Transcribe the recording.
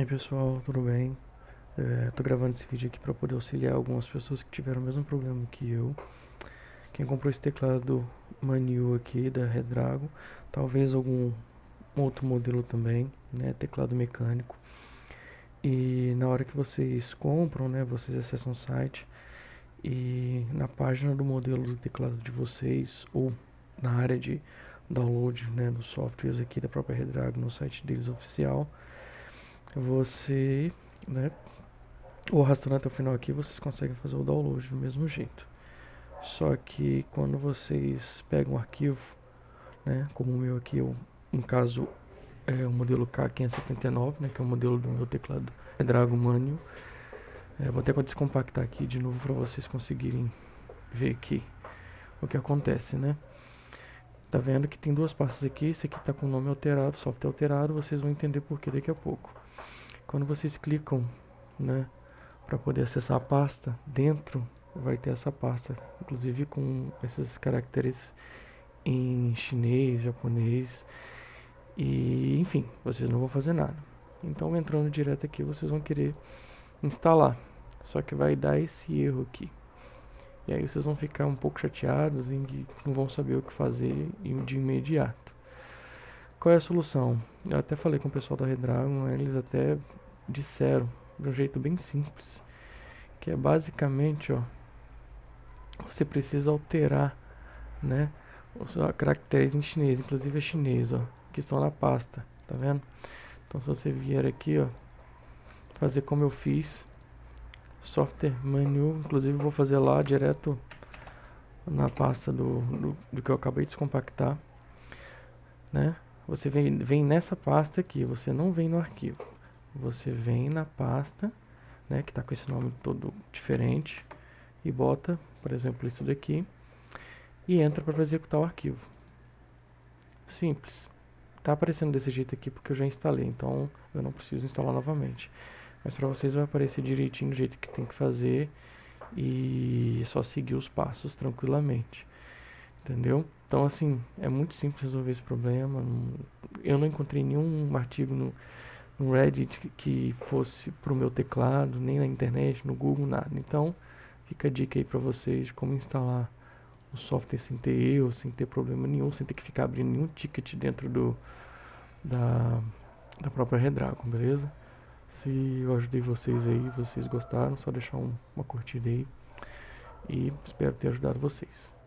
E aí pessoal, tudo bem? É, tô gravando esse vídeo aqui para poder auxiliar algumas pessoas que tiveram o mesmo problema que eu. Quem comprou esse teclado Manio aqui da Redragon, talvez algum outro modelo também, né, teclado mecânico. E na hora que vocês compram, né, vocês acessam o site e na página do modelo do teclado de vocês ou na área de download, né, dos softwares aqui da própria Redragon no site deles oficial, você, né, ou arrastando até o final aqui, vocês conseguem fazer o download do mesmo jeito. Só que quando vocês pegam um arquivo, né, como o meu aqui, eu, no caso é o modelo K579, né, que é o modelo do meu teclado é Dragon Manio. É, vou até descompactar aqui de novo para vocês conseguirem ver aqui o que acontece, né? Tá vendo que tem duas pastas aqui, esse aqui tá com o nome alterado, software alterado, vocês vão entender por que daqui a pouco. Quando vocês clicam, né, para poder acessar a pasta, dentro vai ter essa pasta, inclusive com esses caracteres em chinês, japonês e enfim, vocês não vão fazer nada. Então entrando direto aqui, vocês vão querer instalar, só que vai dar esse erro aqui. E aí vocês vão ficar um pouco chateados e não vão saber o que fazer de imediato. Qual é a solução? Eu até falei com o pessoal da Redragon, eles até disseram de um jeito bem simples, que é basicamente, ó, você precisa alterar, né, os caracteres em chinês, inclusive é chinês, ó, que estão na pasta, tá vendo? Então se você vier aqui, ó, fazer como eu fiz, software menu, inclusive vou fazer lá direto na pasta do, do, do que eu acabei de descompactar, né? Você vem, vem nessa pasta aqui, você não vem no arquivo você vem na pasta, né, que está com esse nome todo diferente, e bota, por exemplo, isso daqui, e entra para executar o arquivo. Simples. Está aparecendo desse jeito aqui porque eu já instalei, então eu não preciso instalar novamente. Mas para vocês vai aparecer direitinho do jeito que tem que fazer e é só seguir os passos tranquilamente. Entendeu? Então assim, é muito simples resolver esse problema. Eu não encontrei nenhum artigo no no Reddit que fosse para o meu teclado, nem na internet, no Google, nada. Então, fica a dica aí para vocês de como instalar o software sem ter erro, sem ter problema nenhum, sem ter que ficar abrindo nenhum ticket dentro do da, da própria Redragon, beleza? Se eu ajudei vocês aí, vocês gostaram, só deixar um, uma curtida aí e espero ter ajudado vocês.